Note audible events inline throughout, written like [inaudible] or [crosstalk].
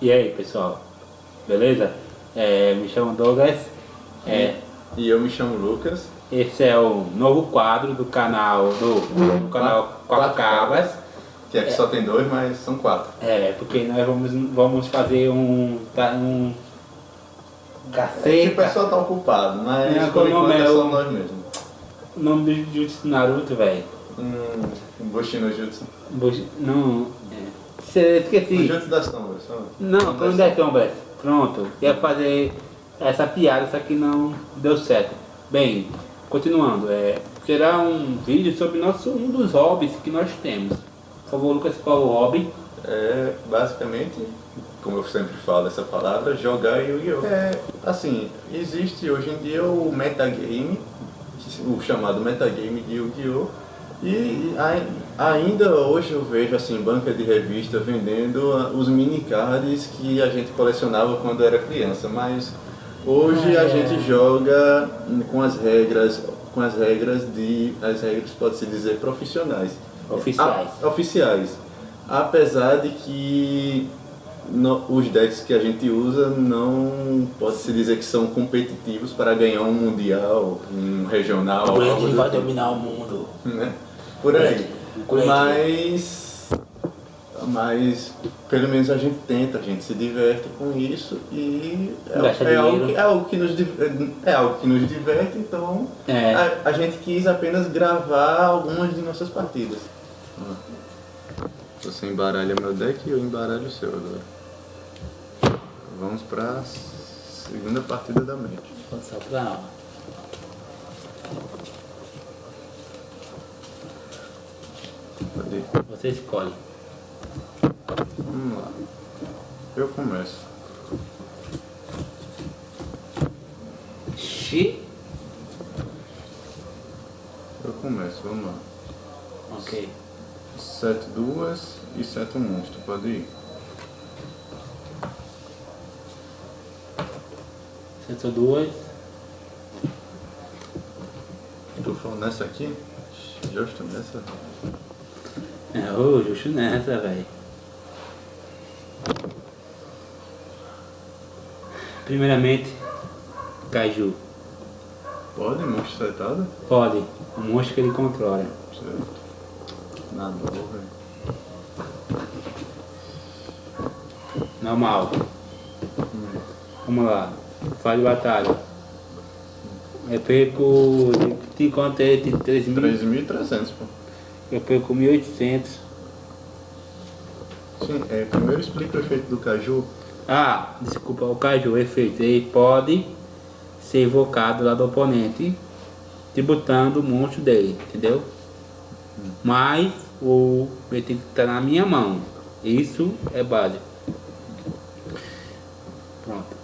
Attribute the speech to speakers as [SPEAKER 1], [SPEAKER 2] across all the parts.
[SPEAKER 1] E aí pessoal, beleza? É, me chamo Douglas. É,
[SPEAKER 2] E eu me chamo Lucas.
[SPEAKER 1] esse é o novo quadro do canal do, do canal Quatro Cabras.
[SPEAKER 2] Que aqui só tem dois, mas são quatro.
[SPEAKER 1] É, porque nós vamos, vamos fazer um. um
[SPEAKER 2] É que o
[SPEAKER 1] caceta.
[SPEAKER 2] pessoal tá ocupado, mas
[SPEAKER 1] É,
[SPEAKER 2] por enquanto
[SPEAKER 1] é
[SPEAKER 2] é só
[SPEAKER 1] o-
[SPEAKER 2] nós mesmos.
[SPEAKER 1] O nome do Jutsu Naruto, velho.
[SPEAKER 2] Hum, Bushi no Jutsu.
[SPEAKER 1] Bush- Não. É. Cê-
[SPEAKER 2] O
[SPEAKER 1] Esqueci.
[SPEAKER 2] Jutsu das sombras.
[SPEAKER 1] Não, Clone das Sombras. Pronto. Ia fazer essa piada, só que não deu certo. Bem, continuando. É, será um vídeo sobre nosso, um dos hobbies que nós temos. Por favor, Lucas, qual é o hobby?
[SPEAKER 2] É basicamente, como eu sempre falo essa palavra, jogar Yu-Gi-Oh! É, assim, existe hoje em dia o metagame, o chamado metagame de Yu-Gi-Oh! E ai- ainda hoje eu vejo assim, banca de revista vendendo ah, os mini cards que a gente colecionava quando era criança, mas hoje
[SPEAKER 1] Ah,
[SPEAKER 2] a
[SPEAKER 1] é.
[SPEAKER 2] gente joga com as regras, com as regras de, as regras pode-se dizer profissionais.
[SPEAKER 1] Oficiais.
[SPEAKER 2] Ah, oficiais. Apesar de que no- os decks que a gente usa não pode-se dizer que são competitivos para ganhar um mundial, um regional,
[SPEAKER 1] O
[SPEAKER 2] algo
[SPEAKER 1] Grande
[SPEAKER 2] do
[SPEAKER 1] vai
[SPEAKER 2] tipo,
[SPEAKER 1] dominar o mundo.
[SPEAKER 2] né? Por aí.
[SPEAKER 1] O Grande.
[SPEAKER 2] Mas, mas pelo menos a gente tenta, a gente se diverte com isso e é, é algo, que, é, algo que nos, é algo que nos diverte, então
[SPEAKER 1] É.
[SPEAKER 2] a, a gente quis apenas gravar algumas de nossas partidas. Você embaralha meu deck e eu embaralho o seu agora. Vamos pra segunda partida da mente.
[SPEAKER 1] Pode só pra não.
[SPEAKER 2] Pode ir.
[SPEAKER 1] Você escolhe.
[SPEAKER 2] Vamos lá. Eu começo.
[SPEAKER 1] Xi.
[SPEAKER 2] Eu começo, vamos lá.
[SPEAKER 1] Ok.
[SPEAKER 2] Sete duas e sete um monstro, pode ir.
[SPEAKER 1] Sentou duas.
[SPEAKER 2] Tô falando nessa aqui? Justo nessa.
[SPEAKER 1] É, ô, justo nessa, velho. Primeiramente, Caju.
[SPEAKER 2] Pode, monstro setado?
[SPEAKER 1] Pode. O monstro que ele controla.
[SPEAKER 2] Certo. Nada, velho.
[SPEAKER 1] Normal. Vamos lá. Faz de batalha. Eu perco. Te encontrei de 3 mil.
[SPEAKER 2] 3.300, pô.
[SPEAKER 1] Eu perco 1.800.
[SPEAKER 2] Sim, é, primeiro explica o efeito do caju.
[SPEAKER 1] Ah, desculpa, o Caju, efeito. Ele pode ser invocado lá do oponente, tributando o monstro dele, entendeu? Mas o ele tem que estar na minha mão. Isso é básico. Pronto.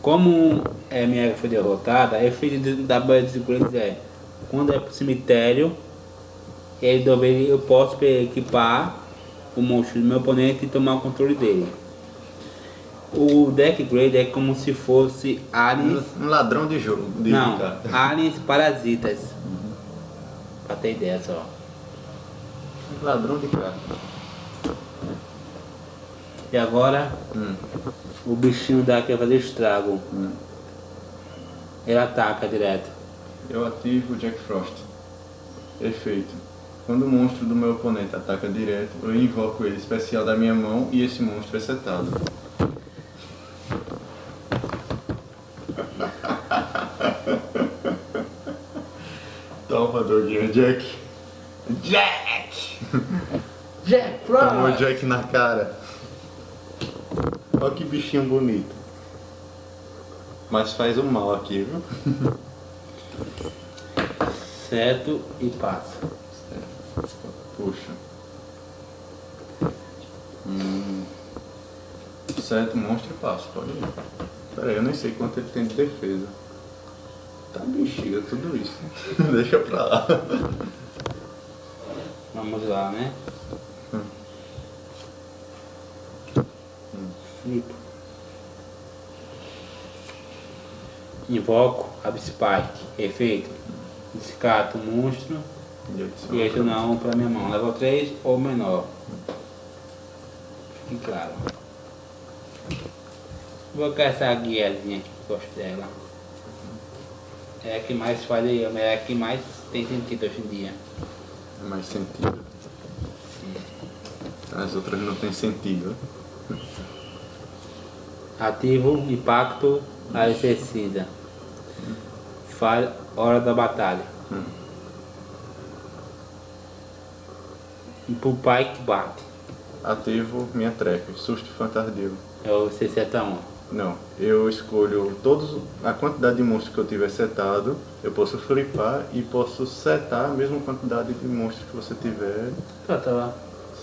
[SPEAKER 1] Como é, minha foi derrotada, o efeito da banha de segurança é quando é pro cemitério, ele deve- eu posso equipar o monstro do meu oponente e tomar o controle dele. O deck grade é como se fosse aliens.
[SPEAKER 2] Um ladrão de jogo. De
[SPEAKER 1] Não,
[SPEAKER 2] carta. [laughs]
[SPEAKER 1] aliens parasitas. Pra ter ideia só.
[SPEAKER 2] Um ladrão de carta.
[SPEAKER 1] E agora
[SPEAKER 2] Hum.
[SPEAKER 1] o bichinho daqui vai fazer estrago.
[SPEAKER 2] Hum.
[SPEAKER 1] Ele ataca direto.
[SPEAKER 2] Eu ativo o Jack Frost. Efeito. Quando o monstro do meu oponente ataca direto, eu invoco ele especial da minha mão e esse monstro é setado. [laughs] Toma, Doguinho, Jack. Jack!
[SPEAKER 1] Jack
[SPEAKER 2] Tomou o Jack na cara. Olha que bichinho bonito. Mas faz um mal aqui, viu? [laughs]
[SPEAKER 1] Certo e passa.
[SPEAKER 2] Puxa. Hum. Certo, monstro e passo, pode ir. Pera aí, eu nem sei quanto ele tem de defesa. Tá bexiga tudo isso. [laughs] Deixa pra lá.
[SPEAKER 1] Vamos lá, né?
[SPEAKER 2] Hum.
[SPEAKER 1] Flip. Invoco Abspike. Efeito. Descarto o monstro e um para minha mão. Level 3 ou menor. Fique claro. Vou caçar a guiazinha aqui, gosto dela. É a que mais faz, é a que mais tem sentido hoje em dia.
[SPEAKER 2] É mais sentido. As outras não tem sentido.
[SPEAKER 1] Ativo, impacto, arrefecida. Falha, hora da batalha.
[SPEAKER 2] Hum.
[SPEAKER 1] E pro pai que bate.
[SPEAKER 2] Ativo minha treca, susto fantardio.
[SPEAKER 1] É o 671.
[SPEAKER 2] Não, eu escolho todos a quantidade de monstros que eu tiver setado, eu posso flipar e posso setar a mesma quantidade de monstros que você tiver
[SPEAKER 1] Tá, tá lá.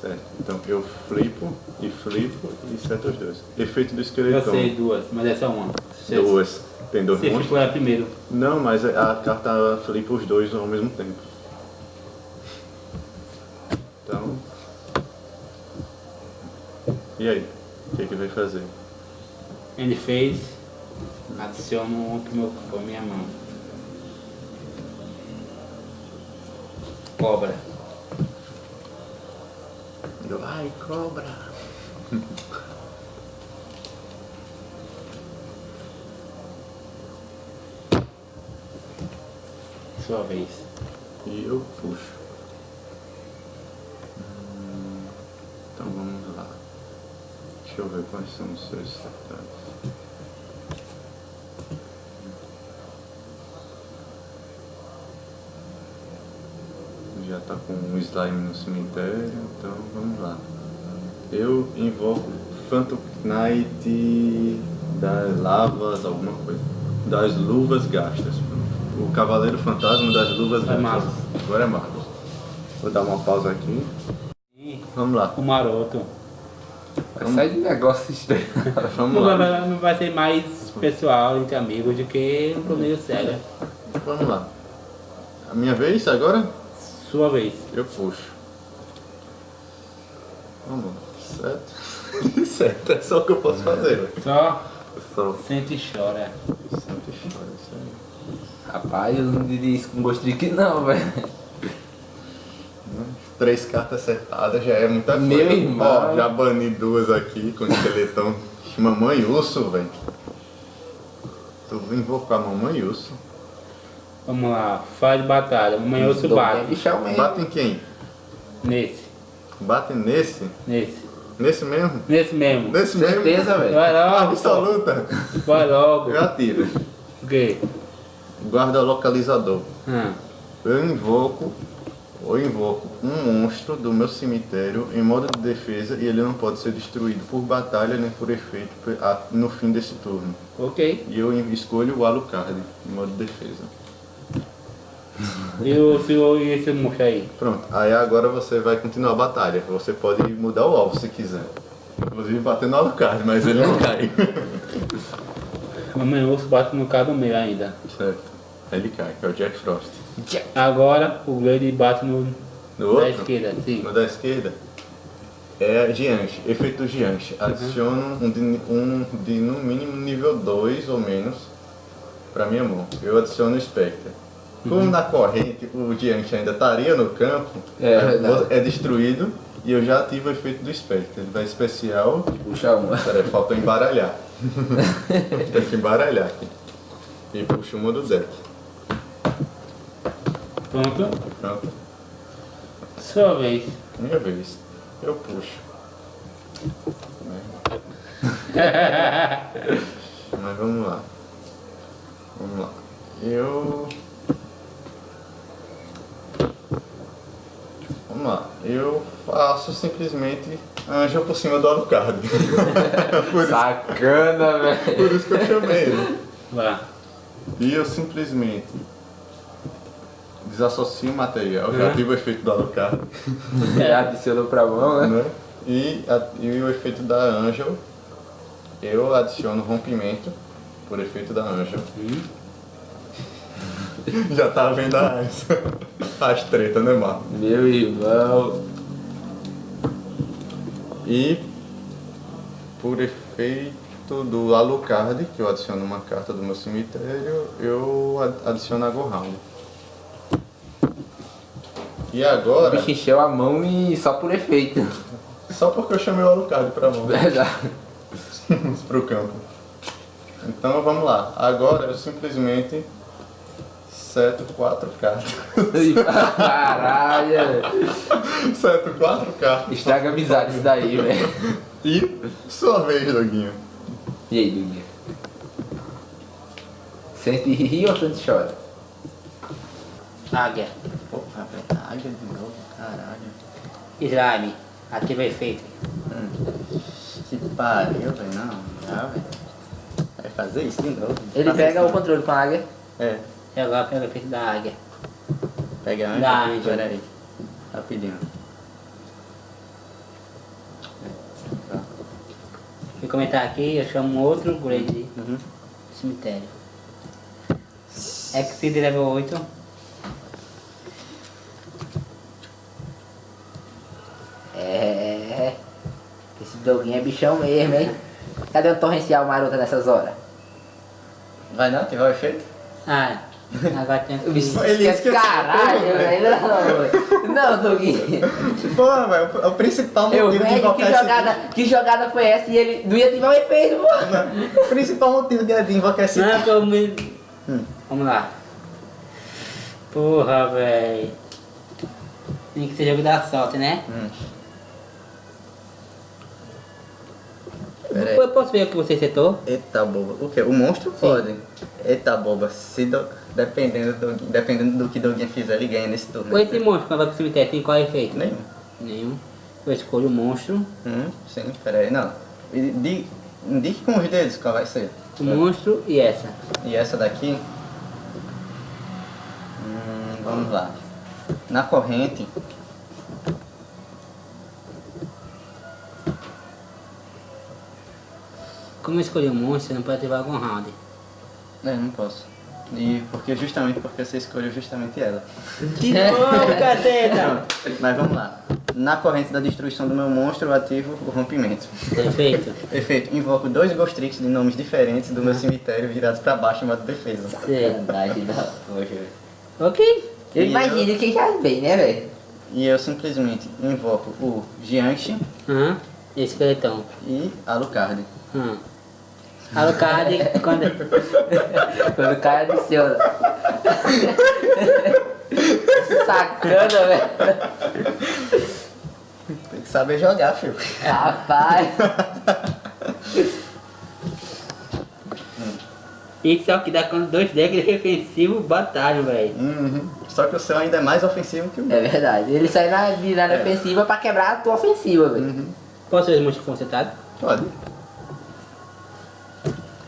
[SPEAKER 2] certo. Então eu flipo e flipo e seto os dois. Efeito do
[SPEAKER 1] Eu
[SPEAKER 2] esqueletão.
[SPEAKER 1] sei duas, mas essa é uma. Você-
[SPEAKER 2] Duas. Tem dois
[SPEAKER 1] Você
[SPEAKER 2] monstros?
[SPEAKER 1] ficou lá primeiro.
[SPEAKER 2] Não, mas a carta flipa os dois ao mesmo tempo. Então. E aí? O que, que vai fazer?
[SPEAKER 1] Ele fez, adiciono um pro meu pra minha mão. Cobra.
[SPEAKER 2] Eu, ai, cobra!
[SPEAKER 1] Sua vez.
[SPEAKER 2] E eu puxo. Hum, Então vamos lá. Deixa eu ver quais são os seus status. Já tá com um slime no cemitério, então vamos lá. Eu invoco Phantom Knight das lavas, alguma coisa. Das luvas gastas. O Cavaleiro Fantasma das luvas
[SPEAKER 1] É
[SPEAKER 2] gastas. Agora é Marcos. Vou dar uma pausa aqui. Vamos lá.
[SPEAKER 1] o maroto.
[SPEAKER 3] Vai sair de negócio estranho. [laughs]
[SPEAKER 2] Vamos
[SPEAKER 1] Não vai,
[SPEAKER 2] lá.
[SPEAKER 1] não vai ser mais pessoal entre amigos do que um torneio sério.
[SPEAKER 2] Vamos lá. A minha vez agora?
[SPEAKER 1] Sua vez.
[SPEAKER 2] Eu puxo. Vamos lá. Certo. [laughs] certo, é só o que eu posso fazer.
[SPEAKER 1] Só
[SPEAKER 2] Só.
[SPEAKER 1] sente e chora.
[SPEAKER 2] Santa história, isso aí.
[SPEAKER 3] Rapaz, eu não diria isso com gosto de que não, velho.
[SPEAKER 2] Três cartas acertadas já é muita coisa.
[SPEAKER 3] Meu irmão.
[SPEAKER 2] Ó, já bani duas aqui com esqueletão. Mamãe urso, velho. Tu vou invocar a mamãe urso.
[SPEAKER 1] Vamos lá, faz batalha. Eu
[SPEAKER 3] Dou bem
[SPEAKER 1] bate.
[SPEAKER 3] mesmo.
[SPEAKER 2] Bate em quem?
[SPEAKER 1] Nesse,
[SPEAKER 2] Bate nesse?
[SPEAKER 1] nesse.
[SPEAKER 2] Nesse mesmo?
[SPEAKER 1] Nesse mesmo.
[SPEAKER 2] Nesse mesmo?
[SPEAKER 3] Certeza, velho.
[SPEAKER 1] Vai logo.
[SPEAKER 2] Absoluta.
[SPEAKER 1] Vai logo.
[SPEAKER 2] Eu atiro.
[SPEAKER 1] O quê?
[SPEAKER 2] Guarda localizador.
[SPEAKER 1] Hum.
[SPEAKER 2] Eu invoco ou invoco um monstro do meu cemitério em modo de defesa e ele não pode ser destruído por batalha nem por efeito no fim desse turno.
[SPEAKER 1] Ok.
[SPEAKER 2] E eu escolho o Alucard em modo de defesa.
[SPEAKER 1] E o senhor e esse moço aí?
[SPEAKER 2] Pronto, aí agora você vai continuar a batalha. Você pode mudar o alvo se quiser. Inclusive bater no Alucard, mas ele não cai. [laughs]
[SPEAKER 1] Amanhã eu bate no cara do meio ainda.
[SPEAKER 2] certo. Ele cai, que é o Jack Frost.
[SPEAKER 1] Agora o Glade bate no
[SPEAKER 2] No
[SPEAKER 1] da
[SPEAKER 2] outro?
[SPEAKER 1] esquerda, sim.
[SPEAKER 2] No da esquerda é Giante, efeito Giante. Adiciono um de, um de no mínimo nível 2 ou menos para minha mão. Eu adiciono o Spectre. Como na corrente o Giante ainda estaria no campo,
[SPEAKER 3] É
[SPEAKER 2] é, destruído e eu já ativo o efeito do Spectre. Ele vai especial.
[SPEAKER 3] Puxa uma.
[SPEAKER 2] Peraí, faltou embaralhar. [laughs] Tem que embaralhar aqui. E puxo uma do deck.
[SPEAKER 1] Pronto. Sua vez.
[SPEAKER 2] Minha vez. Eu puxo. [laughs] Mas vamos lá. Vamos lá. Eu. Vamos lá. Eu faço simplesmente anjo por cima do Alucard. [laughs]
[SPEAKER 3] Sacana, velho.
[SPEAKER 2] por isso que eu chamei ele.
[SPEAKER 1] Vá.
[SPEAKER 2] E eu simplesmente desassocio o material, já
[SPEAKER 1] Uhum.
[SPEAKER 2] tive o efeito do Alucard. [laughs]
[SPEAKER 3] Já adicionou pra mão, né?
[SPEAKER 2] né? E, a- e o efeito da Angel, eu adiciono rompimento por efeito da Angel. Já tá vendo as, as tretas, né, Marco?
[SPEAKER 3] Meu irmão.
[SPEAKER 2] E por efeito do Alucard, que eu adiciono uma carta do meu cemitério, eu ad- adiciono a Gohound. E
[SPEAKER 3] O
[SPEAKER 2] agora,
[SPEAKER 3] bicho encheu a mão e só por efeito.
[SPEAKER 2] só porque eu chamei o Alucard pra mão,
[SPEAKER 3] Verdade. [laughs]
[SPEAKER 2] pro campo. Então vamos lá. Agora eu simplesmente seto quatro cartas.
[SPEAKER 3] Caralho. [laughs]
[SPEAKER 2] seto quatro cartas.
[SPEAKER 3] Estraga a amizade isso daí, velho.
[SPEAKER 2] E sua vez, Doguinho.
[SPEAKER 3] E aí, Duguinha? Sente rir ou sente chora?
[SPEAKER 1] Águia.
[SPEAKER 2] Rapaz, águia de novo, caralho.
[SPEAKER 1] Slime. Ativa efeito.
[SPEAKER 2] Que pariu, velho. Não, não, velho. Vai fazer isso de novo.
[SPEAKER 3] Ele pega o controle com a águia.
[SPEAKER 2] É,
[SPEAKER 1] E agora pega o efeito da águia.
[SPEAKER 2] pega antes.
[SPEAKER 1] Dá, hein,
[SPEAKER 2] Pera aí. Rapidinho.
[SPEAKER 1] Vou comentar aqui, eu chamo outro grade
[SPEAKER 2] Uhum.
[SPEAKER 1] cemitério. Exceed level 8.
[SPEAKER 3] Doguinho é bichão mesmo, hein? Cadê o torrencial maroto nessas horas?
[SPEAKER 2] Vai não? Ativar o efeito?
[SPEAKER 1] Ah, agora tem [laughs]
[SPEAKER 3] O bicho
[SPEAKER 2] Ele
[SPEAKER 3] quer
[SPEAKER 2] esqueceu.
[SPEAKER 3] caralho, velho. Não. Não, doguinho. [laughs]
[SPEAKER 2] Pô, velho, o- o principal
[SPEAKER 3] Eu,
[SPEAKER 2] motivo de
[SPEAKER 3] velho, que
[SPEAKER 2] invocar esse
[SPEAKER 3] jogada, que jogada foi essa e ele não ia ativar o efeito, pô?
[SPEAKER 2] bicho- O principal motivo de, invocar esse
[SPEAKER 1] Não, pô, me...
[SPEAKER 2] Hum.
[SPEAKER 1] Vamos lá. Porra, velho. Tem que ser jogo da sorte, né?
[SPEAKER 2] Hum. Pera aí.
[SPEAKER 1] Eu posso ver o que você setou?
[SPEAKER 2] Eita boba. O quê? O monstro pode. Eita boba. Se do... dependendo, do... dependendo do que Doguinha fizer, ele ganha nesse turno.
[SPEAKER 1] Ou esse monstro quando vai pro cemitério tem qual efeito?
[SPEAKER 2] Nenhum.
[SPEAKER 1] Nenhum. Eu escolho o monstro.
[SPEAKER 2] Hum, sim, pera aí. Não. Di- Indique com os dedos qual vai ser.
[SPEAKER 1] O monstro e essa.
[SPEAKER 2] E essa daqui? Hum, vamos lá. Na corrente.
[SPEAKER 1] Como eu escolhi o monstro, você não pode ativar algum round.
[SPEAKER 2] É, não posso. E porque justamente porque você escolheu justamente ela.
[SPEAKER 1] De novo, caceta!
[SPEAKER 2] Não, Mas vamos lá. Na corrente da destruição do meu monstro, eu ativo o rompimento.
[SPEAKER 1] Perfeito.
[SPEAKER 2] Perfeito. Invoco dois Ghost Tricks de nomes diferentes do meu cemitério virados pra baixo em modo defesa.
[SPEAKER 1] Certo.
[SPEAKER 3] Verdade. Poxa, velho.
[SPEAKER 1] Ok.
[SPEAKER 3] Eu
[SPEAKER 2] E
[SPEAKER 3] imagino quem já bem, né, velho?
[SPEAKER 2] E eu simplesmente invoco o Gianchi
[SPEAKER 1] Aham. Esqueletão.
[SPEAKER 2] e Alucard.
[SPEAKER 1] Hum. Alucard, quando...
[SPEAKER 3] Quando o cara adiciona. Sacana, velho.
[SPEAKER 2] Tem que saber jogar, filho.
[SPEAKER 3] Rapaz.
[SPEAKER 1] Isso é o que dá quando dois decks defensivos batalham, velho.
[SPEAKER 2] Uhum. Só que o seu ainda é mais ofensivo que o meu.
[SPEAKER 3] É verdade. Ele sai na virada
[SPEAKER 2] É.
[SPEAKER 3] ofensiva pra quebrar a tua ofensiva, velho.
[SPEAKER 2] Uhum.
[SPEAKER 1] Posso ver os monstros concentrados?
[SPEAKER 2] Pode.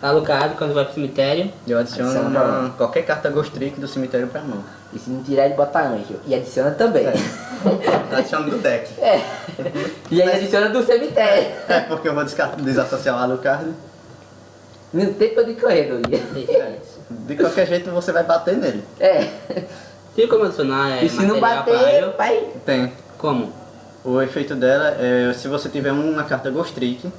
[SPEAKER 1] Alucard, quando vai pro cemitério.
[SPEAKER 2] Eu adiciono
[SPEAKER 3] Adiciona pra
[SPEAKER 2] qualquer carta Ghost Trick do cemitério pra mão.
[SPEAKER 3] E se não tirar, ele bota anjo. E adiciona também.
[SPEAKER 2] É. [laughs] Adiciono do deck.
[SPEAKER 3] É. E aí adiciona do cemitério.
[SPEAKER 2] É porque eu vou desassociar o Alucard.
[SPEAKER 3] Não tem pra onde correr.
[SPEAKER 2] É. De qualquer jeito você vai bater nele.
[SPEAKER 3] É.
[SPEAKER 1] Tem como adicionar é,
[SPEAKER 3] E se não
[SPEAKER 1] material pra
[SPEAKER 3] bater,
[SPEAKER 1] eu?
[SPEAKER 3] vai.
[SPEAKER 2] Tem.
[SPEAKER 1] Como?
[SPEAKER 2] O efeito dela é se você tiver uma carta Ghost Trick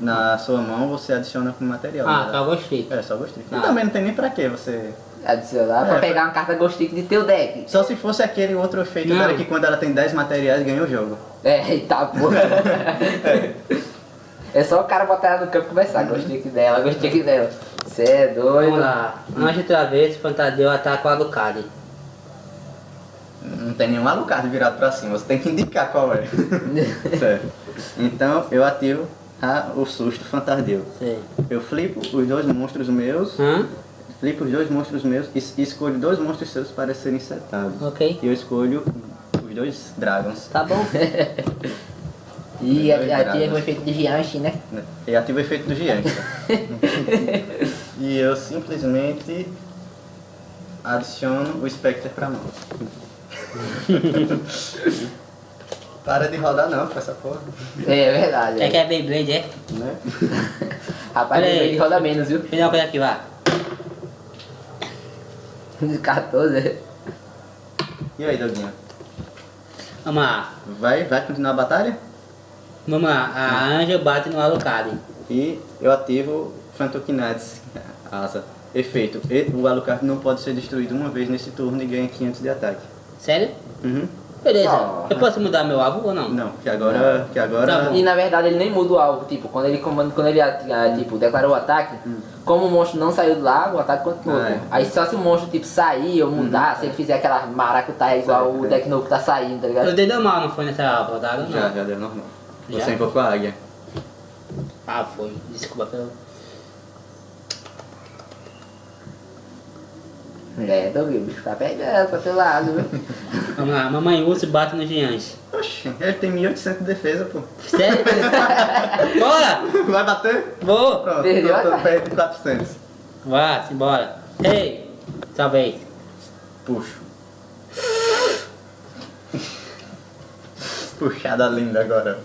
[SPEAKER 2] na sua mão, você adiciona como material.
[SPEAKER 1] Ah,
[SPEAKER 2] né?
[SPEAKER 1] só gostei.
[SPEAKER 2] É, só Ghost Trick.
[SPEAKER 1] Ah.
[SPEAKER 2] E também não tem nem pra que você...
[SPEAKER 3] Adicionar pra
[SPEAKER 2] É.
[SPEAKER 3] pegar uma carta Ghost de teu deck.
[SPEAKER 2] Só se fosse aquele outro efeito
[SPEAKER 1] Não.
[SPEAKER 2] dela que quando ela tem 10 materiais ganha o jogo.
[SPEAKER 3] É, eita porra. [laughs] É só o cara botar ela no campo e começar. Ghost Trick dela, Ghost Trick dela. Cê é doido.
[SPEAKER 1] Vamos lá. Antes de outra vez, Fantadeu ataca o Alucard.
[SPEAKER 2] Não tem nenhum Alucard virado pra cima, você tem que indicar qual é. [laughs] certo. Então eu ativo a- o susto Fantardeu.
[SPEAKER 1] Sei.
[SPEAKER 2] Eu flipo os dois monstros meus,
[SPEAKER 1] Hã?
[SPEAKER 2] flipo os dois monstros meus e escolho dois monstros seus para serem setados.
[SPEAKER 1] Ok.
[SPEAKER 2] E eu escolho os dois dragons.
[SPEAKER 1] Tá bom. [laughs]
[SPEAKER 3] E ativa o efeito de Gianchi, né?
[SPEAKER 2] E ativo o efeito do gigante. [laughs] e eu simplesmente adiciono o Spectre pra mão. [laughs] Para de rodar não com essa porra.
[SPEAKER 3] É verdade.
[SPEAKER 1] É
[SPEAKER 3] É
[SPEAKER 1] que é Beyblade, é?
[SPEAKER 2] Né? [laughs]
[SPEAKER 3] Rapaz,
[SPEAKER 1] Olha
[SPEAKER 3] ele roda menos, viu?
[SPEAKER 1] Uma coisa aqui, vá.
[SPEAKER 3] 14.
[SPEAKER 2] E aí, Doguinha?
[SPEAKER 1] Vamos lá.
[SPEAKER 2] Vai, vai continuar a batalha?
[SPEAKER 1] Vamos lá. A Anja bate no Alucard.
[SPEAKER 2] E eu ativo Phantokinats, asa. Efeito. E- O Alucard não pode ser destruído uma vez nesse turno e ganha 500 de ataque.
[SPEAKER 1] Sério?
[SPEAKER 2] Uhum.
[SPEAKER 1] Beleza.
[SPEAKER 3] Só.
[SPEAKER 1] Eu posso mudar meu alvo ou não?
[SPEAKER 2] Não, que agora. Que agora.
[SPEAKER 1] Tá bom.
[SPEAKER 3] E na verdade ele nem muda o alvo, tipo, quando ele comanda, quando ele ah, tipo, declarou o ataque, como o monstro não saiu do lago, o ataque continua.
[SPEAKER 2] Ah, é.
[SPEAKER 3] Aí só se o monstro tipo sair ou mudar, se ele fizer aquela maracutaia igual o deck novo que tá saindo, tá ligado?
[SPEAKER 1] Eu dei deu mal, não foi nessa rodada? Não.
[SPEAKER 2] Já, já deu normal.
[SPEAKER 1] Já?
[SPEAKER 2] Você invocou a águia.
[SPEAKER 1] Ah, foi. Desculpa pelo.
[SPEAKER 3] É, Doug, o bicho tá pegando pra teu lado, viu? [laughs]
[SPEAKER 1] Vamos lá, mamãe urso bate no gigante.
[SPEAKER 2] Oxi, ele tem 1800 de defesa, pô.
[SPEAKER 1] Sério? [laughs] Bora!
[SPEAKER 2] Vai bater?
[SPEAKER 1] Vou!
[SPEAKER 2] Pronto,
[SPEAKER 3] Perdeu
[SPEAKER 2] tô, tô perto de 400.
[SPEAKER 1] Vá, simbora. Ei! Talvez.
[SPEAKER 2] Puxo. Puxada linda agora.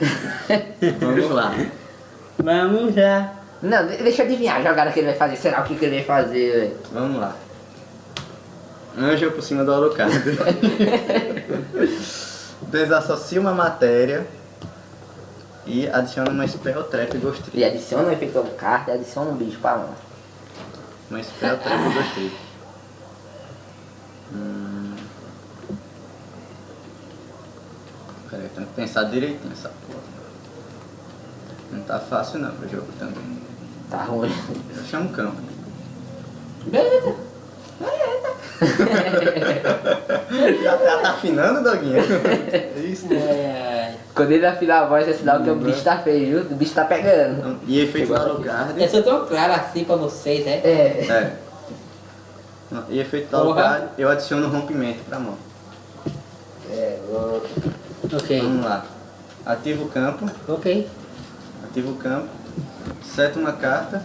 [SPEAKER 2] Vamos lá.
[SPEAKER 1] Vamos já.
[SPEAKER 3] Não, de- deixa eu adivinhar a jogada que ele vai fazer. Será o que, que ele vai fazer, velho?
[SPEAKER 2] Vamos lá. Anjo por cima do Alucard. [laughs] Desassocia uma matéria e adiciona uma Spell Trap Ghost Trip.
[SPEAKER 3] E adiciona um efeito carta e adiciona um bicho pra mão.
[SPEAKER 2] Uma Spell Trap Ghost Trip. Hum. Peraí, tenho que pensar direitinho essa porra. Não tá fácil não pro jogo também.
[SPEAKER 3] Tá ruim.
[SPEAKER 2] Eu chamo campo.
[SPEAKER 3] Beleza.
[SPEAKER 2] Já, [laughs] já tá afinando, Doguinha? Isso.
[SPEAKER 1] É,
[SPEAKER 3] Quando ele afinar a voz, é sinal que o bicho tá feio, viu? O bicho tá pegando.
[SPEAKER 2] E efeito do Alucard.
[SPEAKER 1] eu sou tão claro assim pra vocês, né?
[SPEAKER 3] É.
[SPEAKER 2] É. E efeito. Alucard, eu adiciono rompimento pra mão.
[SPEAKER 3] É, louco.
[SPEAKER 1] Ok.
[SPEAKER 2] Vamos lá. Ativo o campo,
[SPEAKER 1] Ok.
[SPEAKER 2] ativo o campo, seto uma carta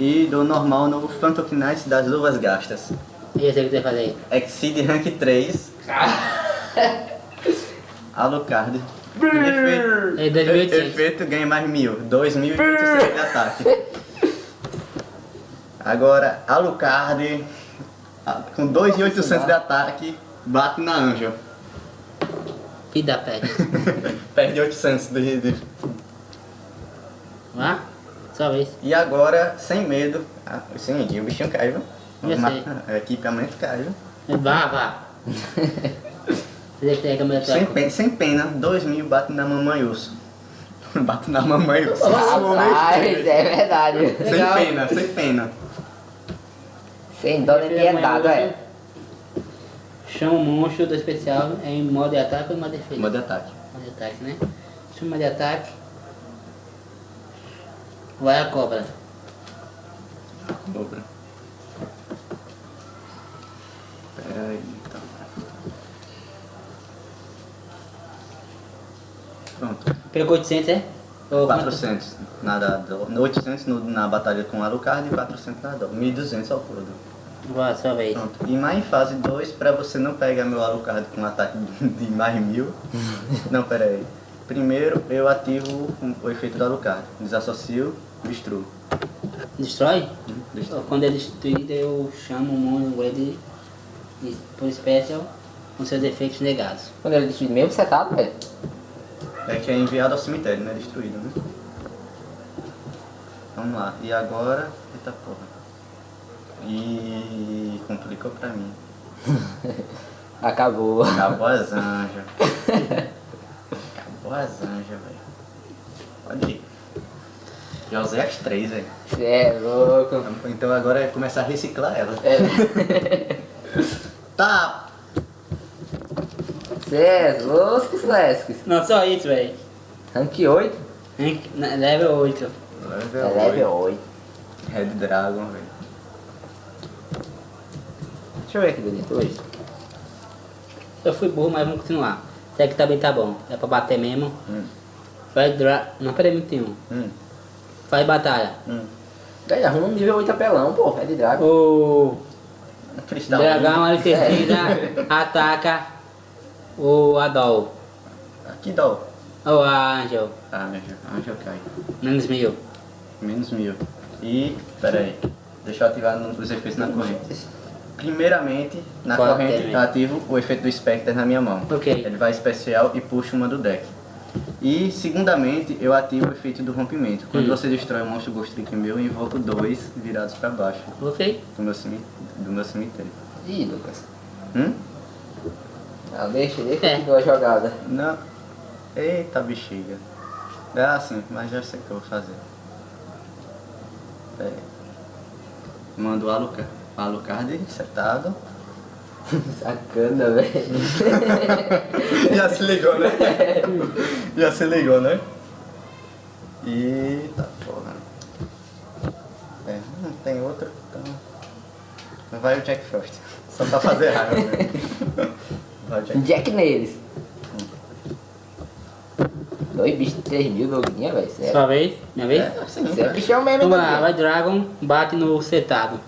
[SPEAKER 2] e dou normal no Phantom Knights das luvas gastas.
[SPEAKER 1] E esse que você vai fazer?
[SPEAKER 2] Exceed Rank 3. [laughs] Alucard. Efeito,
[SPEAKER 1] É 2800.
[SPEAKER 2] efeito ganha mais mil. 2.800 de ataque. Agora, Alucard ah, com 2.800 de ataque bate na Anjo.
[SPEAKER 1] Vida pet.
[SPEAKER 2] Perde [laughs] 800 de, de...
[SPEAKER 1] Vá? Só vez.
[SPEAKER 2] E agora, sem medo. Ah, sim, o bichinho cai, viu? O [laughs] equipamento cai, viu?
[SPEAKER 1] Vá, vá. [laughs] Câmera
[SPEAKER 2] Sem, pena, sem pena, 2 mil bate na mamãe urso. [laughs] bate na mamãe urso.
[SPEAKER 3] Rapaz, é verdade.
[SPEAKER 2] Sem
[SPEAKER 1] Legal.
[SPEAKER 2] pena, sem pena.
[SPEAKER 3] Sem dó nem piedade, é.
[SPEAKER 1] Chama o monstro do especial em modo de ataque ou em modo de defesa?
[SPEAKER 2] Modo de ataque.
[SPEAKER 1] Modo de ataque, né? Chama de ataque. Vai a cobra.
[SPEAKER 2] Dobra. Pera aí, então. Pronto.
[SPEAKER 1] Pegou 800, é? Ou
[SPEAKER 2] 400 na dado. 800 no, na batalha com Alucard e 400 na dor. 1.200 ao todo.
[SPEAKER 1] Vá, sua vez.
[SPEAKER 2] Pronto. E mais em fase 2, pra você não pegar meu Alucard com um ataque de mais mil. [laughs] não, pera aí. Primeiro eu ativo o efeito do Alucard. Desassocio, destruo.
[SPEAKER 1] Destrói?
[SPEAKER 2] Destruo.
[SPEAKER 1] Quando é destruído, eu chamo o monstro ele de- por special com seus efeitos negados.
[SPEAKER 3] Quando ele destruir mesmo setado, velho.
[SPEAKER 2] É que é enviado ao cemitério, não é destruído, né? Vamos lá. E agora. Eita porra. E complicou pra mim. [laughs]
[SPEAKER 3] Acabou.
[SPEAKER 2] Acabou as anjas. [laughs] Acabou as anjas, velho. Pode ir. Já usei as três, velho.
[SPEAKER 3] É louco.
[SPEAKER 2] Então agora é começar a reciclar elas.
[SPEAKER 3] É. [laughs]
[SPEAKER 2] Tá!
[SPEAKER 3] Cê é louco, Lesques.
[SPEAKER 1] Não, só isso, velho.
[SPEAKER 3] Rank 8?
[SPEAKER 1] Hein? Na- Level 8.
[SPEAKER 3] É level 8.
[SPEAKER 2] Red Dragon, velho.
[SPEAKER 3] Deixa eu ver aqui dentro hoje.
[SPEAKER 1] Eu fui burro, mas vamos continuar. Isso aqui também tá bom. É pra bater mesmo.
[SPEAKER 2] Hum.
[SPEAKER 1] Faz dra... Não, peraí, 21.
[SPEAKER 2] Hum.
[SPEAKER 1] Faz batalha.
[SPEAKER 2] Hum.
[SPEAKER 3] Daí arruma um nível 8 apelão, pô. É de drago.
[SPEAKER 1] O
[SPEAKER 2] Cristal.
[SPEAKER 1] dragão alicecida [laughs] ataca o Adol.
[SPEAKER 2] Dá. ó.
[SPEAKER 1] Ou a Angel.
[SPEAKER 2] Ah, Angel. Angel cai.
[SPEAKER 1] Menos mil.
[SPEAKER 2] Menos mil. E, pera aí, deixa eu ativar os efeitos na corrente. Primeiramente, na
[SPEAKER 1] Qual
[SPEAKER 2] corrente,
[SPEAKER 1] tem?
[SPEAKER 2] eu ativo o efeito do Spectre na minha mão.
[SPEAKER 1] Ok.
[SPEAKER 2] Ele vai especial e puxa uma do deck. E, segundamente, eu ativo o efeito do rompimento. Quando
[SPEAKER 1] Hum.
[SPEAKER 2] você destrói um monstro Ghost Trick meu, eu invoco dois virados pra baixo
[SPEAKER 1] Ok.
[SPEAKER 2] do meu, cemi do meu cemitério.
[SPEAKER 3] Ih, Lucas.
[SPEAKER 2] Hum?
[SPEAKER 3] Não, deixa, deixa
[SPEAKER 1] É.
[SPEAKER 3] a jogada.
[SPEAKER 2] Não. Eita bexiga. É assim, mas já sei o que eu vou fazer. Pera aí. Mando o Alucard, Alucard setado. [laughs]
[SPEAKER 3] Sacana, velho. [laughs]
[SPEAKER 2] Já se ligou, né? [laughs] Já se ligou, né? Eita porra. É, não tem outro, então. Vai o Jack Frost. Só pra fazer raiva, né? Vai o Jack
[SPEAKER 3] Jack neles. Dois bichos de 3 mil, Doguinha, velho.
[SPEAKER 1] Sua vez? Minha vez?
[SPEAKER 2] É, sim.
[SPEAKER 3] Você é bichão mesmo, hein,
[SPEAKER 1] Vamos lá, vai Dragon, bate no setado.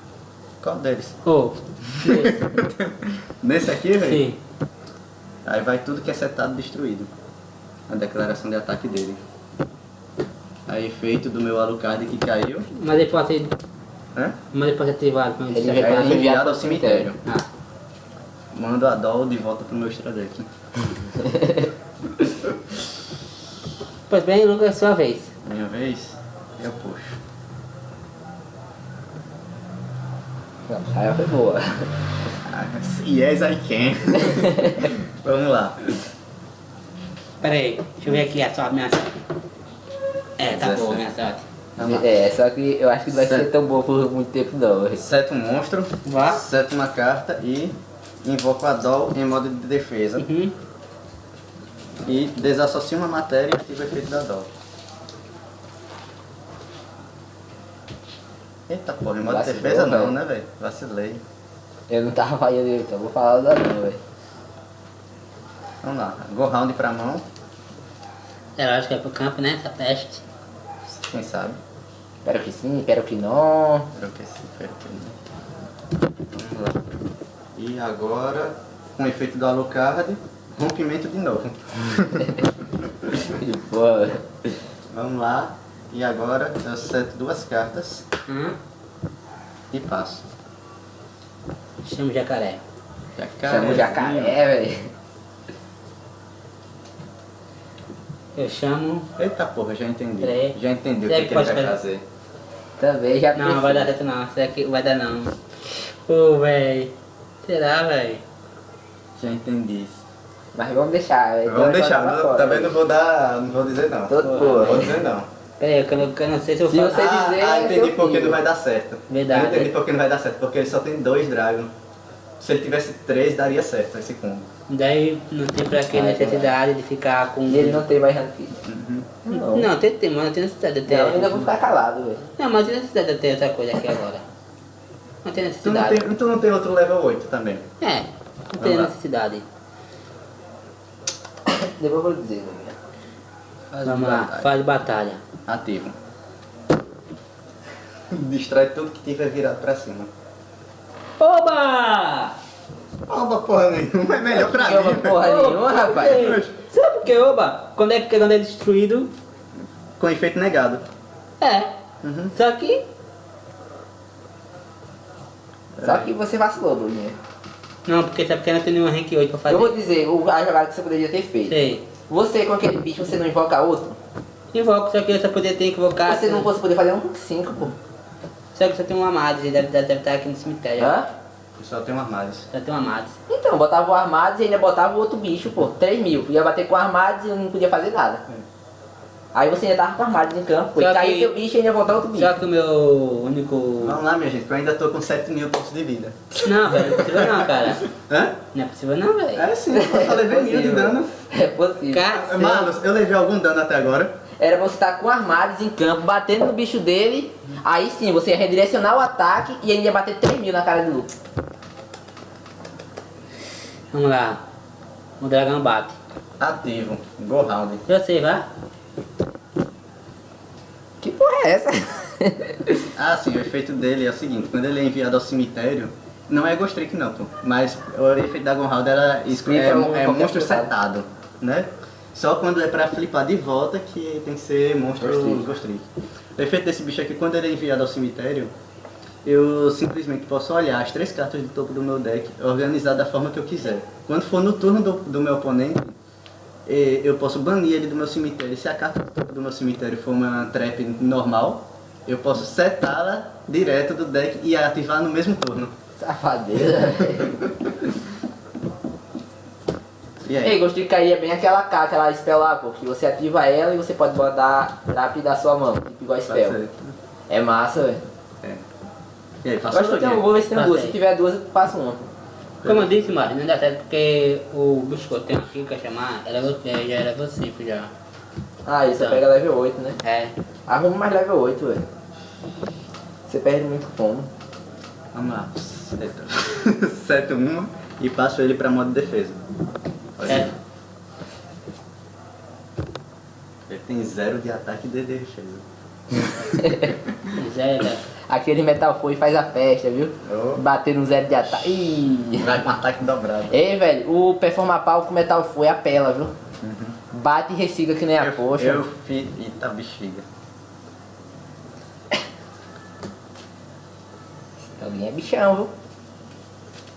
[SPEAKER 2] Qual deles?
[SPEAKER 1] Ô,
[SPEAKER 2] Nesse aqui, velho?
[SPEAKER 1] sim.
[SPEAKER 2] Aí vai tudo que é setado destruído. A declaração de ataque dele. Aí efeito do meu Alucard que caiu.
[SPEAKER 1] Mas ele pode ser.
[SPEAKER 2] Hã?
[SPEAKER 1] Mas ele pode ser ativado quando
[SPEAKER 3] Ele
[SPEAKER 2] é
[SPEAKER 3] enviado
[SPEAKER 2] enviado ao cemitério.
[SPEAKER 1] Ah,
[SPEAKER 2] Mando a Doll de volta pro meu extra deck. [laughs]
[SPEAKER 1] pois bem, Lucas, é sua vez.
[SPEAKER 2] Minha vez, eu puxo.
[SPEAKER 3] Aí foi boa. [laughs]
[SPEAKER 2] Yes, I can. [laughs] Vamos lá.
[SPEAKER 1] Pera aí, deixa eu ver aqui a sua minha sorte. É, tá boa a minha sorte.
[SPEAKER 3] É, só que eu acho que não vai ser
[SPEAKER 2] Certo.
[SPEAKER 3] tão boa por muito tempo não.
[SPEAKER 2] Seto um monstro,
[SPEAKER 1] Vá.
[SPEAKER 2] seto uma carta e invoco a Doll em modo de defesa.
[SPEAKER 1] Uhum.
[SPEAKER 2] E desassocio uma matéria e ativo o efeito da Doll. Eita porra, em modo de
[SPEAKER 3] Vacilou,
[SPEAKER 2] defesa não,
[SPEAKER 3] velho.
[SPEAKER 2] né, velho? Vacilei.
[SPEAKER 3] Eu não tava falando então vou falar nada não, velho.
[SPEAKER 2] Vamos lá, go round pra mão,
[SPEAKER 1] É lógico que é pro campo, né? Essa peste.
[SPEAKER 2] quem sabe.
[SPEAKER 3] Espero que sim, espero que não.
[SPEAKER 2] Espero que sim, espero que não. Vamos lá. E agora, com o efeito do Alucard, rompimento de novo. [laughs] Vamos lá. E agora eu seto duas cartas
[SPEAKER 1] Hum.
[SPEAKER 2] e passo.
[SPEAKER 1] Chama o jacaré.
[SPEAKER 2] Jacaré.
[SPEAKER 3] chama o jacaré, velho.
[SPEAKER 1] Eu chamo.
[SPEAKER 2] Eita porra, já entendi.
[SPEAKER 1] Peraí.
[SPEAKER 2] Já entendi o
[SPEAKER 1] Será
[SPEAKER 2] que,
[SPEAKER 1] que
[SPEAKER 2] que ele vai
[SPEAKER 1] fazer?
[SPEAKER 2] fazer.
[SPEAKER 3] Também já
[SPEAKER 1] Não,
[SPEAKER 3] pensei.
[SPEAKER 1] vai dar certo não. Será que vai dar não? Ô, véi. Será, véi?
[SPEAKER 2] Já entendi.
[SPEAKER 3] Mas vamos deixar, velho.
[SPEAKER 2] Vamos
[SPEAKER 3] Então,
[SPEAKER 2] deixar, também
[SPEAKER 3] velho.
[SPEAKER 2] não vou dar. não vou dizer não.
[SPEAKER 3] Todo
[SPEAKER 2] vou dizer não.
[SPEAKER 1] Pera aí, que eu não, eu não sei se eu
[SPEAKER 3] Se você
[SPEAKER 2] ah,
[SPEAKER 3] dizer,
[SPEAKER 2] ah,
[SPEAKER 3] é
[SPEAKER 2] entendi
[SPEAKER 3] seu
[SPEAKER 2] por que
[SPEAKER 3] filho.
[SPEAKER 2] não vai dar certo.
[SPEAKER 1] Verdade.
[SPEAKER 2] Eu entendi por que não vai dar certo, porque ele só tem dois dragons. Se ele tivesse três, daria certo esse combo.
[SPEAKER 1] Daí não tem pra que
[SPEAKER 3] Ai,
[SPEAKER 1] necessidade de ficar com.
[SPEAKER 3] E ele não tem mais ranking. Não.
[SPEAKER 1] Não, tem, tem, mas não tem necessidade de ter.
[SPEAKER 3] Não, eu ainda vou ficar calado, velho.
[SPEAKER 1] Não, mas tem necessidade de ter essa coisa aqui agora. Não tem
[SPEAKER 2] Tu não
[SPEAKER 1] necessidade.
[SPEAKER 2] tem, tu não tem outro level 8 também.
[SPEAKER 1] É, não tem
[SPEAKER 2] Vamos lá.
[SPEAKER 1] necessidade.
[SPEAKER 3] Depois eu vou dizer, velho.
[SPEAKER 2] Faz
[SPEAKER 1] Vamos lá, fase de batalha.
[SPEAKER 2] Ativo. [laughs] Destrói tudo que tiver virado pra cima.
[SPEAKER 1] Oba!
[SPEAKER 2] Oba, porra nenhuma, é melhor pra mim.
[SPEAKER 3] porra nenhuma, rapaz.
[SPEAKER 1] Ei, Sabe por que oba? Quando é, que- quando é destruído,
[SPEAKER 2] Com efeito negado.
[SPEAKER 1] é.
[SPEAKER 2] Uhum.
[SPEAKER 1] Só que.
[SPEAKER 3] Só que você vacilou, Bruninho.
[SPEAKER 1] Não, porque sabe que não tem nenhum rank 8 pra fazer.
[SPEAKER 3] Eu vou dizer o- a jogada que você poderia ter feito.
[SPEAKER 1] Sei.
[SPEAKER 3] Você com aquele bicho, você não invoca outro?
[SPEAKER 1] Invoco, só que eu só poder ter que invocar.
[SPEAKER 3] Você não fosse poder fazer um 5, pô.
[SPEAKER 1] Só que só tem um amado, ele deve, deve estar aqui no cemitério.
[SPEAKER 3] Hã?
[SPEAKER 2] Só tem um armário.
[SPEAKER 1] Só tem um amado.
[SPEAKER 3] Então, botava o Armados e ainda botava o outro bicho, pô. 3 mil. Ia bater com o Armados e não podia fazer nada. Aí você ainda tava com o Armados em campo. E caiu teu bicho e ainda voltar outro bicho.
[SPEAKER 1] Só que o meu único.
[SPEAKER 2] Vamos lá, minha gente, que eu ainda tô com 7 mil pontos de vida.
[SPEAKER 1] Não, velho, não é possível não, cara.
[SPEAKER 2] Hã?
[SPEAKER 1] Não é possível não, velho.
[SPEAKER 2] É sim, eu só levei mil de dano.
[SPEAKER 3] É possível.
[SPEAKER 1] Cara,
[SPEAKER 2] Marlos, eu levei algum dano até agora.
[SPEAKER 3] Era você estar com Armados em campo, batendo no bicho dele. Aí sim, você ia redirecionar o ataque e ainda ia bater 3 mil na cara do Luke.
[SPEAKER 1] Vamos lá. O dragão bate.
[SPEAKER 2] Ativo. Go round.
[SPEAKER 1] Eu sei, vai.
[SPEAKER 3] Que porra é essa? [laughs]
[SPEAKER 2] Ah, sim, o efeito dele é o seguinte, quando ele é enviado ao cemitério, não é Ghost Trick não, pô, mas o efeito da Gonhald era
[SPEAKER 3] Sim,
[SPEAKER 2] é,
[SPEAKER 3] é um-
[SPEAKER 2] é monstro setado, né? Só quando é pra flipar de volta que tem que ser monstro
[SPEAKER 3] Ghost Trick.
[SPEAKER 2] Ghost Trick. O efeito desse bicho aqui, quando ele é enviado ao cemitério, eu simplesmente posso olhar as três cartas do topo do meu deck, organizar da forma que eu quiser. Quando for no turno do, do meu oponente, eu posso banir ele do meu cemitério. Se a carta do meu cemitério for uma trap normal, eu posso setá-la direto do deck e ativar no mesmo turno.
[SPEAKER 3] Velho. [laughs]
[SPEAKER 2] E aí?
[SPEAKER 3] Ei, Ghost de cair é bem aquela K, aquela spell lá, pô, que você ativa ela e você pode botar trap da sua mão, tipo igual
[SPEAKER 2] Tá
[SPEAKER 3] spell. É massa, velho.
[SPEAKER 2] E aí,
[SPEAKER 3] acho que eu tenho,
[SPEAKER 2] Doguinha?
[SPEAKER 3] vou ver se tem duas. Se tiver duas, eu faço uma.
[SPEAKER 1] Como eu disse, mas não dá certo porque o bicho que eu tenho aqui, que eu chamar, ela é level- é, já é level 5 já.
[SPEAKER 3] Ah, isso você
[SPEAKER 1] Tá.
[SPEAKER 3] pega level 8, né?
[SPEAKER 1] É.
[SPEAKER 3] Arruma mais level 8, velho. Você perde muito como.
[SPEAKER 2] Vamos lá. Seto. Seto uma [laughs] e passo ele pra modo de defesa. Olha
[SPEAKER 1] É.
[SPEAKER 2] Ele tem zero de ataque e de defesa. [laughs]
[SPEAKER 1] Zero.
[SPEAKER 3] Aquele Metal Foe faz a festa, viu?
[SPEAKER 2] Oh.
[SPEAKER 3] Bater no zero de ataque. Ih.
[SPEAKER 2] Vai com ataque dobrado.
[SPEAKER 3] Ei, velho, o Performa Pau com Metal Foe apela, viu? Bate e recicla que nem a
[SPEAKER 2] eu,
[SPEAKER 3] poxa.
[SPEAKER 2] eu fiz. Eita bexiga.
[SPEAKER 3] Alguém é bichão, viu?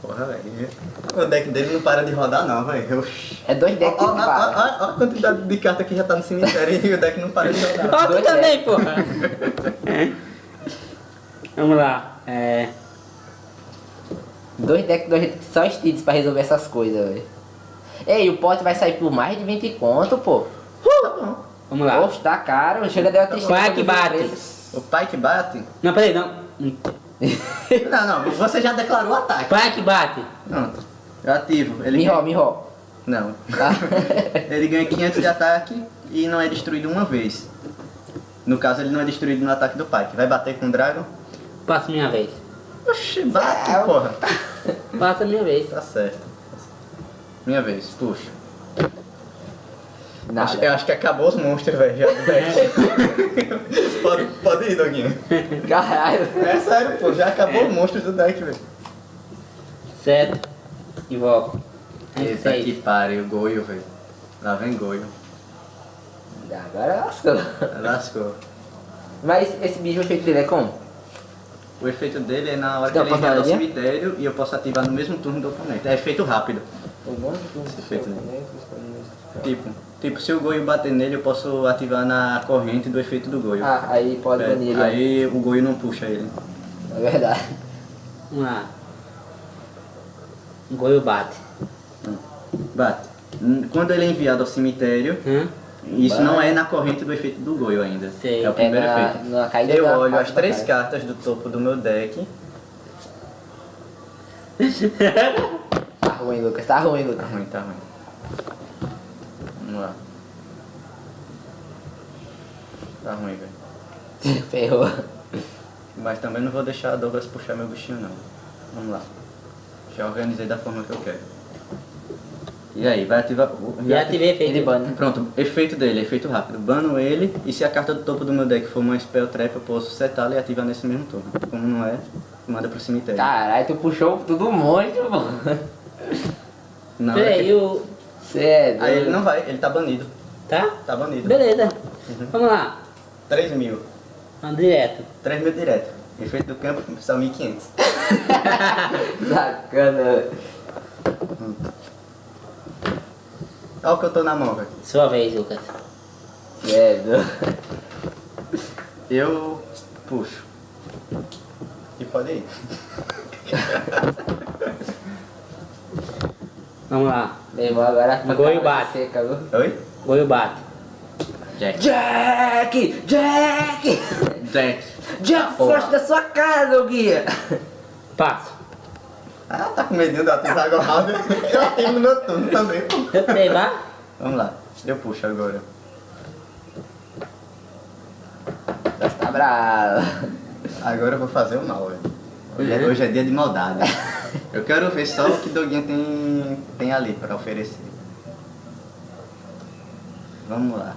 [SPEAKER 2] Porra, velho. O deck dele não para de rodar não, velho.
[SPEAKER 3] É dois decks
[SPEAKER 2] ó a quantidade de carta que já tá no cemitério e o deck não para de [laughs] rodar.
[SPEAKER 1] Ó, tu também, porra. [laughs] Vamos lá. É.
[SPEAKER 3] Dois decks, dois decks só steeds pra resolver essas coisas, velho. Ei, o pote vai sair por mais de 20 conto, pô.
[SPEAKER 2] Tá bom.
[SPEAKER 1] Vamos lá.
[SPEAKER 3] Poxa, tá caro. Chega deu a tristeza.
[SPEAKER 1] Qual é que bate?
[SPEAKER 3] preço.
[SPEAKER 2] O pai que bate?
[SPEAKER 1] Não, peraí, não. [laughs]
[SPEAKER 2] Não, não, você já declarou o ataque.
[SPEAKER 1] Qual é que bate?
[SPEAKER 2] Pronto. Eu ativo. Ele
[SPEAKER 3] Miró,
[SPEAKER 2] ganha...
[SPEAKER 3] miró.
[SPEAKER 2] Não.
[SPEAKER 3] Tá? [laughs]
[SPEAKER 2] Ele ganha 500 de ataque e não é destruído uma vez. No caso, ele não é destruído no ataque do pai. Vai bater com o Dragon?
[SPEAKER 1] Passa minha vez.
[SPEAKER 2] Oxi, bate,
[SPEAKER 3] É,
[SPEAKER 2] porra. [laughs]
[SPEAKER 1] Passa minha vez.
[SPEAKER 2] Tá certo. Minha vez, puxa.
[SPEAKER 3] Nada.
[SPEAKER 2] Acho, eu acho que acabou os monstros, velho. já do [laughs] pode, pode ir, Doguinho.
[SPEAKER 3] Caralho.
[SPEAKER 2] É sério, pô. Já acabou os monstros do deck, velho.
[SPEAKER 1] Certo. Invoco.
[SPEAKER 2] Eita que pariu, Goio, velho. Lá vem Goio.
[SPEAKER 3] Agora lascou.
[SPEAKER 2] Lascou.
[SPEAKER 3] Mas esse bicho, o efeito dele é como?
[SPEAKER 2] O efeito dele é na hora que ele
[SPEAKER 3] pra
[SPEAKER 2] entra no
[SPEAKER 3] fazer?
[SPEAKER 2] cemitério e eu posso ativar no mesmo turno do oponente. É efeito rápido.
[SPEAKER 3] Esse
[SPEAKER 2] efeito Tipo, tipo, se o Goio bater nele, eu posso ativar na corrente do efeito do Goio.
[SPEAKER 3] Ah, aí pode
[SPEAKER 2] É,
[SPEAKER 3] banir ele.
[SPEAKER 2] aí o Goio não puxa ele.
[SPEAKER 3] É verdade.
[SPEAKER 1] Vamos lá. Goio bate.
[SPEAKER 2] Bate. Hum, Quando ele é enviado ao cemitério,
[SPEAKER 1] Hã?
[SPEAKER 2] Isso não é na corrente do efeito do Goio ainda.
[SPEAKER 1] Sei.
[SPEAKER 2] É o primeiro
[SPEAKER 3] É na-
[SPEAKER 2] efeito.
[SPEAKER 3] na caída
[SPEAKER 2] eu olho as três
[SPEAKER 3] cara.
[SPEAKER 2] cartas do topo do meu deck. [laughs]
[SPEAKER 3] Tá ruim, Lucas. Tá ruim,
[SPEAKER 2] Tá
[SPEAKER 3] Lucas.
[SPEAKER 2] ruim, tá ruim. Vamos lá. Tá ruim, velho. [laughs]
[SPEAKER 3] Ferrou.
[SPEAKER 2] Mas também não vou deixar a Douglas puxar meu bichinho não. Vamos lá. Já organizei da forma que eu quero. E aí, vai ativar.
[SPEAKER 1] Já ativei efeito.
[SPEAKER 3] Ele bane.
[SPEAKER 2] Pronto, efeito dele, efeito rápido. Bano ele e se a carta do topo do meu deck for uma spell trap, eu posso setá-la e ativar nesse mesmo turno. Como não é, manda pro cemitério.
[SPEAKER 3] Caralho, tu puxou tudo um monte, mano.
[SPEAKER 2] Hora
[SPEAKER 1] Peraí,
[SPEAKER 2] que-
[SPEAKER 1] o.
[SPEAKER 3] Cê é
[SPEAKER 2] Aí ele não vai, ele tá banido.
[SPEAKER 1] Tá?
[SPEAKER 2] Tá banido.
[SPEAKER 1] Beleza. Vamos lá.
[SPEAKER 2] 3 mil.
[SPEAKER 1] Vamos direto.
[SPEAKER 2] 3 mil direto. Efeito do campo são 1.500.
[SPEAKER 3] Sacana.
[SPEAKER 2] Olha o que eu tô na mão, velho.
[SPEAKER 1] Sua vez, Lucas.
[SPEAKER 3] Cê é. [laughs]
[SPEAKER 2] Eu puxo. E pode ir. [laughs]
[SPEAKER 1] Vamos lá.
[SPEAKER 3] Meu agora vai
[SPEAKER 1] bate.
[SPEAKER 3] Seca, viu?
[SPEAKER 2] Oi?
[SPEAKER 1] Goio bate.
[SPEAKER 2] Jack.
[SPEAKER 3] Jack! Jack!
[SPEAKER 2] Jack.
[SPEAKER 3] Jack, foge da sua casa, ô guia!
[SPEAKER 1] Passo.
[SPEAKER 2] Ah, tá com medinho da ativar agora. [laughs] Eu ativo no meu turno também, pô.
[SPEAKER 1] Eu sei, vá.
[SPEAKER 2] Vamos lá. Eu puxo agora.
[SPEAKER 3] Você tá bravo.
[SPEAKER 2] Agora eu vou fazer o mal, velho. Hoje, é- hoje é dia de maldade. Eu quero ver só o que Doguinha tem, tem ali pra oferecer. Vamos lá.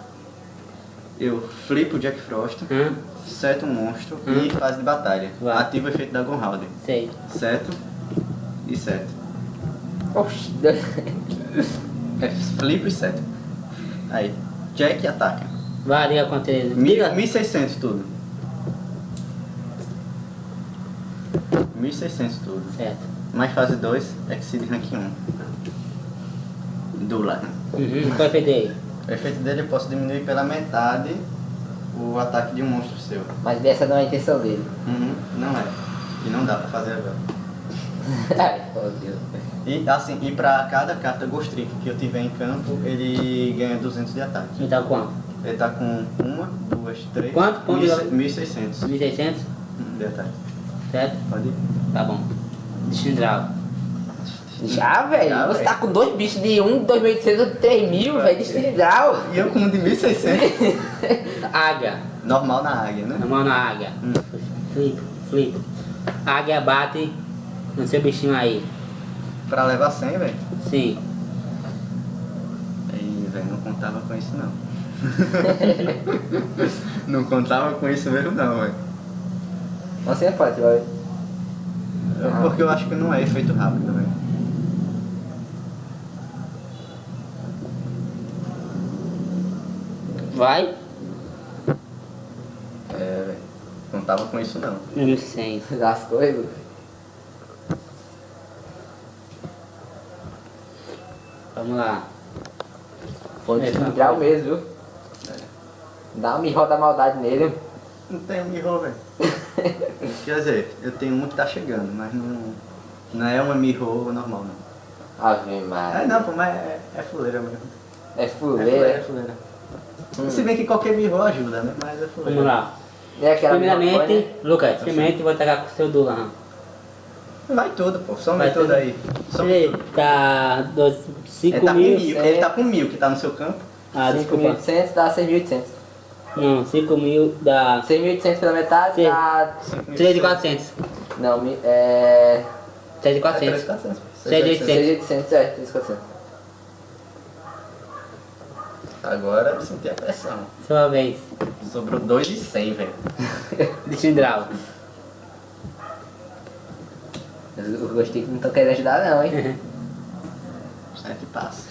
[SPEAKER 2] Eu flipo o Jack Frost,
[SPEAKER 1] Hã?
[SPEAKER 2] seto um monstro
[SPEAKER 1] Hum.
[SPEAKER 2] e fase de batalha.
[SPEAKER 1] Vai.
[SPEAKER 2] Ativo o efeito da Gonhalder.
[SPEAKER 1] Sei.
[SPEAKER 2] Seto e seto.
[SPEAKER 3] Oxi. [laughs]
[SPEAKER 2] É flipo e seto. Aí, Jack ataca.
[SPEAKER 1] Vai, liga quanto ele.
[SPEAKER 2] Mil-
[SPEAKER 1] Liga.
[SPEAKER 2] 1600 tudo. 1600 tudo.
[SPEAKER 1] Certo.
[SPEAKER 2] Mais fase 2, Exceed Rank 1. Dula.
[SPEAKER 1] Uhum. Qual é o efeito aí?
[SPEAKER 2] O efeito dele eu posso diminuir pela metade o ataque de um monstro seu.
[SPEAKER 3] Mas dessa não é a intenção dele.
[SPEAKER 2] Uhum, não é. E não dá pra fazer agora. [laughs]
[SPEAKER 3] Ai, meu Deus.
[SPEAKER 2] E assim, e pra cada carta Ghost Trick que eu tiver em campo, ele ganha 200 de ataque.
[SPEAKER 1] Então quanto?
[SPEAKER 2] Ele tá com uma, duas, três.
[SPEAKER 1] Quanto? Quanto?
[SPEAKER 2] 1600
[SPEAKER 1] 1.600?
[SPEAKER 2] de ataque.
[SPEAKER 1] Certo?
[SPEAKER 2] Pode ir.
[SPEAKER 1] Tá bom. Destindral.
[SPEAKER 3] Já, velho. Você
[SPEAKER 2] velho.
[SPEAKER 3] tá com dois bichos de 1, 2.800 ou 3.000, velho, de estrindral.
[SPEAKER 2] E eu com um de 1600. [laughs]
[SPEAKER 1] Águia.
[SPEAKER 2] Normal na águia, né?
[SPEAKER 1] Mão na águia.
[SPEAKER 2] Hum.
[SPEAKER 1] Flip, flip. Águia bate no seu bichinho aí.
[SPEAKER 2] Pra levar 100, velho.
[SPEAKER 1] Sim.
[SPEAKER 2] Aí, velho, não contava com isso não. [laughs] não contava com isso mesmo não, velho.
[SPEAKER 3] Você é forte, vai.
[SPEAKER 2] Porque eu acho que não é efeito rápido, velho.
[SPEAKER 1] Vai.
[SPEAKER 2] É, velho. Contava com isso não.
[SPEAKER 1] 1.100.
[SPEAKER 3] Das coisas.
[SPEAKER 1] Vamos lá.
[SPEAKER 3] Foi de
[SPEAKER 1] É, tá.
[SPEAKER 3] estrindral mesmo, viu? Dá uma mirro da maldade nele.
[SPEAKER 2] Não tem mirro, velho. [laughs] Quer dizer, eu tenho uma que tá chegando, mas não, não é uma mirro normal, não.
[SPEAKER 3] Ave
[SPEAKER 2] É,
[SPEAKER 3] Maria.
[SPEAKER 2] não, pô, mas é, é fuleira mesmo.
[SPEAKER 3] É
[SPEAKER 2] É fuleira, é
[SPEAKER 3] fuleira.
[SPEAKER 2] fuleira.
[SPEAKER 3] Hum.
[SPEAKER 2] Se bem que qualquer mirro ajuda, né? Mas é fuleira.
[SPEAKER 1] Vamos lá.
[SPEAKER 3] É
[SPEAKER 1] Primeiramente,
[SPEAKER 3] né?
[SPEAKER 1] Lucas, primeiramente vou atacar com o seu Dulan.
[SPEAKER 2] Vai tudo, pô. Some
[SPEAKER 1] Vai
[SPEAKER 2] tudo
[SPEAKER 1] tudo.
[SPEAKER 2] aí. Some
[SPEAKER 1] Ele
[SPEAKER 2] tudo.
[SPEAKER 1] tá dos
[SPEAKER 2] Ele
[SPEAKER 1] 5
[SPEAKER 2] tá, com
[SPEAKER 1] mil.
[SPEAKER 2] mil, ele tá com mil que tá no seu campo.
[SPEAKER 1] Ah, desculpa.
[SPEAKER 3] 5.800 dá 6.800.
[SPEAKER 1] Não, 5 mil dá
[SPEAKER 3] 6.800 pela metade
[SPEAKER 1] Sim.
[SPEAKER 3] dá...
[SPEAKER 1] 3.400.
[SPEAKER 3] Não, mi- é...
[SPEAKER 1] 3.400.
[SPEAKER 2] 3.400.
[SPEAKER 1] 6.800.
[SPEAKER 3] 6.800, é, 3.400.
[SPEAKER 2] Agora eu senti a pressão.
[SPEAKER 1] Sua vez.
[SPEAKER 2] Sobrou 2 de 100, velho. [laughs]
[SPEAKER 1] Destindral.
[SPEAKER 3] Eu gostei que não tô querendo ajudar não, hein?
[SPEAKER 2] É que passa.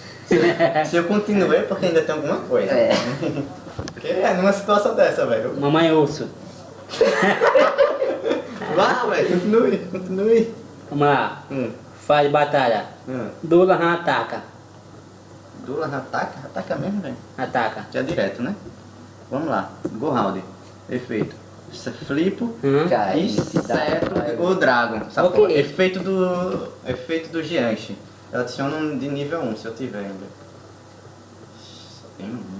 [SPEAKER 2] Se eu continuei, é porque ainda tem alguma coisa.
[SPEAKER 3] É. [laughs]
[SPEAKER 2] Porque é numa situação dessa, velho.
[SPEAKER 1] Mamãe urso. [laughs]
[SPEAKER 2] Vá, velho, continue, continue.
[SPEAKER 1] Vamos lá.
[SPEAKER 2] Hum.
[SPEAKER 1] Faz batalha.
[SPEAKER 2] Hum.
[SPEAKER 1] Dulan ataca.
[SPEAKER 2] Dula ataca? Ataca mesmo, velho.
[SPEAKER 1] Ataca.
[SPEAKER 2] Já direto, né? Vamos lá. Go round. Efeito. É Flipo.
[SPEAKER 1] Hum?
[SPEAKER 3] Cara,
[SPEAKER 2] E certo o Dragon. Sabe
[SPEAKER 1] Ok.
[SPEAKER 2] qual? Efeito do. Efeito do Gianche. Eu adiciono um de nível 1 se eu tiver ainda. Só tem um.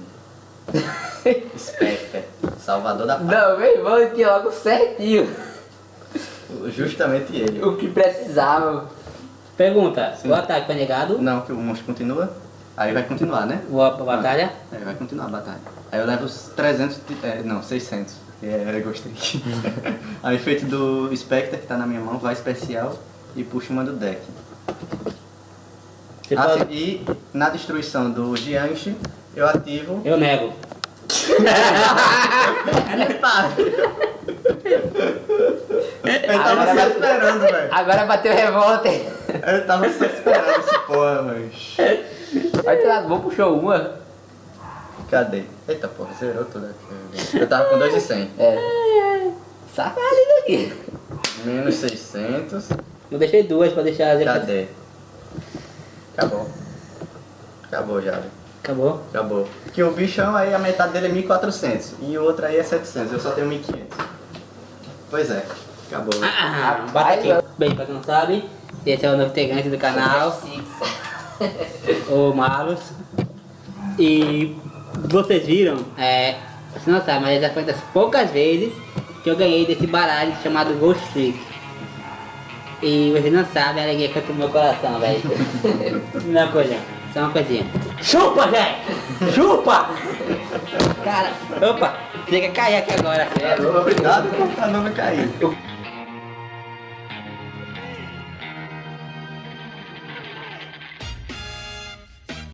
[SPEAKER 2] [laughs] Spectre. Salvador da paz.
[SPEAKER 3] Não, meu irmão, aqui logo certinho.
[SPEAKER 2] Justamente ele.
[SPEAKER 3] O que precisava.
[SPEAKER 1] Pergunta.
[SPEAKER 2] Sim.
[SPEAKER 1] O ataque foi negado?
[SPEAKER 2] Não, que o monstro continua. Aí vai continuar, né?
[SPEAKER 1] O a batalha?
[SPEAKER 2] Aí vai continuar a batalha. Aí eu levo os 300, de- é, não, 600. É, gostei. [laughs] Aí efeito do Spectre que tá na minha mão, vai especial e puxa uma do deck.
[SPEAKER 1] Você pode-
[SPEAKER 2] sim, e na destruição do Gianche, eu ativo.
[SPEAKER 1] Eu nego. [laughs]
[SPEAKER 2] Eu tava só esperando, velho.
[SPEAKER 3] Agora bateu revolta.
[SPEAKER 2] Eu tava só esperando esse porra, velho.
[SPEAKER 3] Vai tirar bom, puxou uma.
[SPEAKER 2] Cadê? Eita porra, zerou tudo aqui. Eu tava com 2 e 100.
[SPEAKER 3] É. Safado isso aqui.
[SPEAKER 2] Menos 600.
[SPEAKER 1] Eu deixei duas pra deixar as
[SPEAKER 2] Cadê? Acabou. Acabou já.
[SPEAKER 1] Acabou?
[SPEAKER 2] Acabou. Que o bichão aí, a metade dele é 1400 e o outro aí é 700. Eu só tenho 1500. Pois é. Acabou.
[SPEAKER 1] Ah, bota aqui. Bem, pra quem não sabe, esse é o novo integrante do canal, o [laughs] Malus. E vocês viram, é, você não sabe, mas essa foi das poucas vezes que eu ganhei desse baralho chamado Ghost Trick. E vocês não sabem a alegria que eu tenho no meu coração, velho. [laughs] Uma coisa, só uma coisinha. Chupa, velho! Chupa! Cara, opa, chega a cair aqui agora.
[SPEAKER 2] Obrigado por não me cair.